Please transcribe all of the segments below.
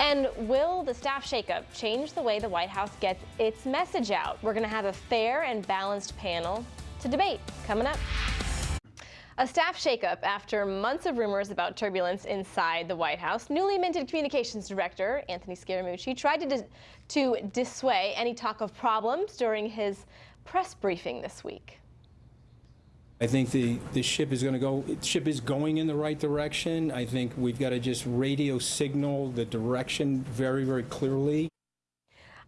And will the staff shakeup change the way the White House gets its message out? We're going to have a fair and balanced panel to debate coming up. A staff shakeup after months of rumors about turbulence inside the White House. Newly minted communications director Anthony Scaramucci tried to, dis to dissuade any talk of problems during his press briefing this week. I think the, the ship is going to go, ship is going in the right direction. I think we've got to just radio signal the direction very, very clearly.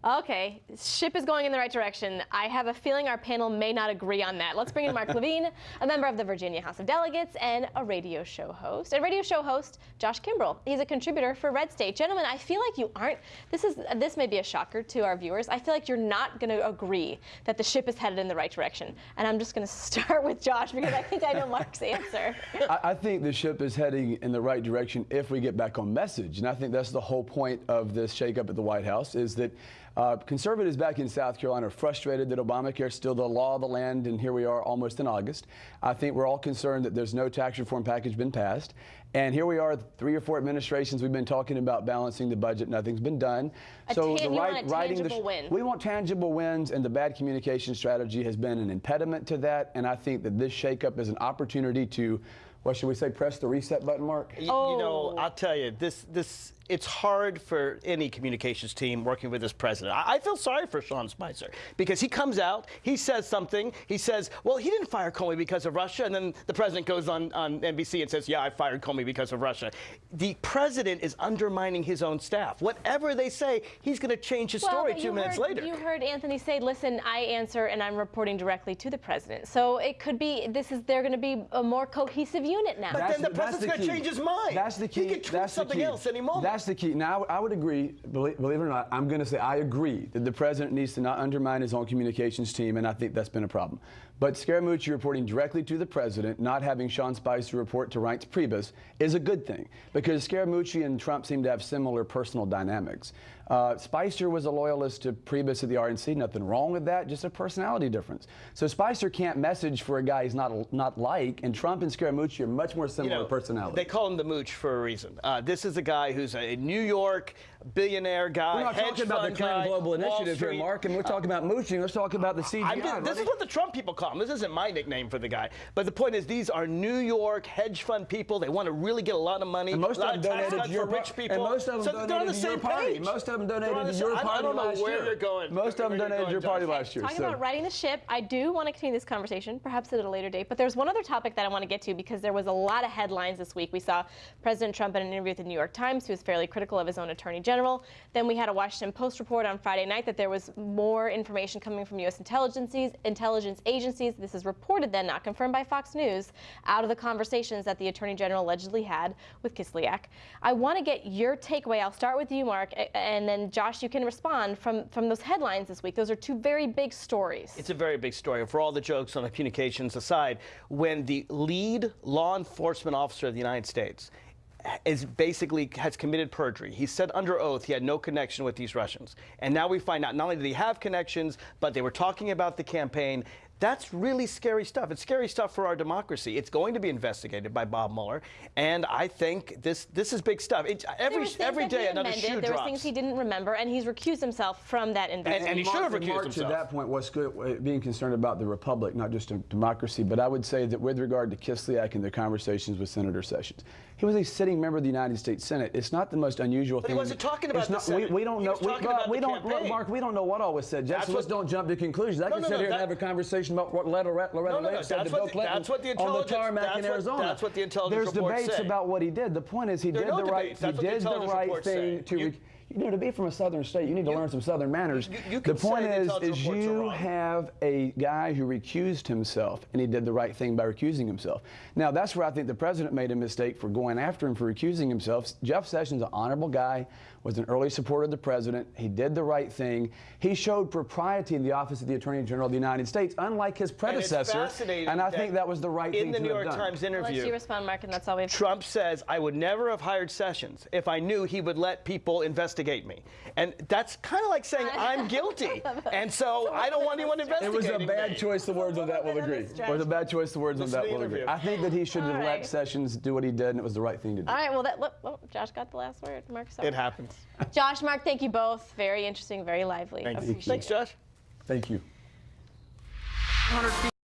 Okay, ship is going in the right direction. I have a feeling our panel may not agree on that. Let's bring in Mark Levine, a member of the Virginia House of Delegates and a radio show host. And radio show host Josh Kimbrell. He's a contributor for Red State. Gentlemen, I feel like you aren't. This is this may be a shocker to our viewers. I feel like you're not going to agree that the ship is headed in the right direction. And I'm just going to start with Josh because I think I know Mark's answer. I, I think the ship is heading in the right direction if we get back on message, and I think that's the whole point of this shakeup at the White House is that uh, conservatives back in South Carolina are frustrated that Obamacare is still the law of the land, and here we are almost in August. I think we're all concerned that there's no tax reform package been passed. And here we are, three or four administrations we've been talking about balancing the budget. Nothing's been done. A so the right, want a writing the win. we want tangible wins, and the bad communication strategy has been an impediment to that. And I think that this shakeup is an opportunity to, what should we say, press the reset button, Mark? Oh. you know, I'll tell you, this this it's hard for any communications team working with this president. I, I feel sorry for Sean Spicer because he comes out, he says something, he says, well, he didn't fire Comey because of Russia, and then the president goes on, on NBC and says, yeah, I fired Comey because of Russia. The president is undermining his own staff. Whatever they say, he's going to change his story two minutes heard, later. You heard Anthony say, "Listen, I answer, and I'm reporting directly to the president." So it could be this is they're going to be a more cohesive unit now. But then the president's that's gonna change his mind. That's the key. He key. could tweet that's something else any moment. That's the key. Now, I would agree, believe, believe it or not, I'm going to say I agree that the president needs to not undermine his own communications team, and I think that's been a problem. But Scaramucci reporting directly to the president, not having Sean Spicer report to Reince Priebus, is a good thing because Scaramucci and Trump seem to have similar personal dynamics. Uh, Spicer was a loyalist to Priebus at the RNC. Nothing wrong with that, just a personality difference. So Spicer can't message for a guy he's not not like, and Trump and Scaramucci are much more You similar know, personality. They call him the mooch for a reason. Uh, this is a guy who's a New York billionaire guy. We're not hedge talking about the fund Clinton guy, Global Initiative here, Mark, uh, and we're talking about mooching. Let's talk about the CGI. I'm this is what the Trump people call him. This isn't my nickname for the guy. But the point is, these are New York hedge fund people. They want to really get a lot of money. And most a lot of them tax donated to your for rich people. And most of them so they're on donated the to same your party. page. Most of them donated on to your same- I- party I don't know last where year. you're going. Most of them donated to your party last year. Talking so. about riding the ship, I do want to continue this conversation, perhaps at a later date. But there's one other topic that I want to get to because there was a lot of headlines this week. We saw President Trump in an interview with the New York Times, who was fairly critical of his own attorney general. Then we had a Washington Post report on Friday night that there was more information coming from U.S. intelligence agencies. This is reported then, not confirmed by Fox News, out of the conversations that the attorney general allegedly had with Kislyak. I want to get your takeaway. I'll start with you, Mark, and then Josh, you can respond from from those headlines this week. Those are two very big stories. It's a very big story. For all the jokes on the communications aside, when the lead law enforcement officer of the United States is basically has committed perjury. He said under oath he had no connection with these Russians. And now we find out not only did he have connections, but they were talking about the campaign. That's really scary stuff. It's scary stuff for our democracy. It's going to be investigated by Bob Mueller, and I think this this is big stuff. It, There every was things that he another amended, shoe There drops. were things he didn't remember, and he's recused himself from that investigation. and he should have Mark- recused Mark, himself. To that point, what's good, uh, being concerned about the republic, not just a democracy, but I would say that with regard to Kislyak and their conversations with Senator Sessions, he was a sitting member of the United States Senate. It's not the most unusual But he thing. wasn't talking about It's the not, Senate. We, we don't He know. was we, about we the don't, look. Mark. We don't know what all was said. Just That's let's what- don't jump to conclusions. I No, can no, sit no, here that- and have a conversation about what Loretta, Loretta No, no, no, said that's to Bill what the- Clinton that's what the on the tarmac in what- Arizona. that's what the intelligence There's reports debates say. about what he did. The point is he There did the right. He what the did the right thing say. to. You- you know, to be from a southern state, you need to learn some southern manners. You- you the point is, intelligence is you have a guy who recused himself, and he did the right thing by recusing himself. Now, that's where I think the president made a mistake for going after him for recusing himself. Jeff Sessions, an honorable guy, was an early supporter of the president. He did the right thing. He showed propriety in the office of the Attorney General of the United States, unlike his And it's predecessor. fascinating And I that think that was the right thing the to New have York done. Times I'll let interview. you respond, Mark, and that's all we have. Trump says, I would never have hired Sessions if I knew he would let people investigate investigate me. And that's kind of like saying I'm guilty. And so I don't want anyone to investigate. It was a bad me. choice of words on that. Will bit of a agree. It stretch. was a bad choice of words on that. Will agree. I think that he should have All let. Sessions do what he did, and it was the right thing to do. All right, well, that look, well, Josh got the last word. Mark, sorry. It happens. Josh, Mark, thank you both. Very interesting, very lively. Thank you. Thanks, it. Josh. Thank you. 200 feet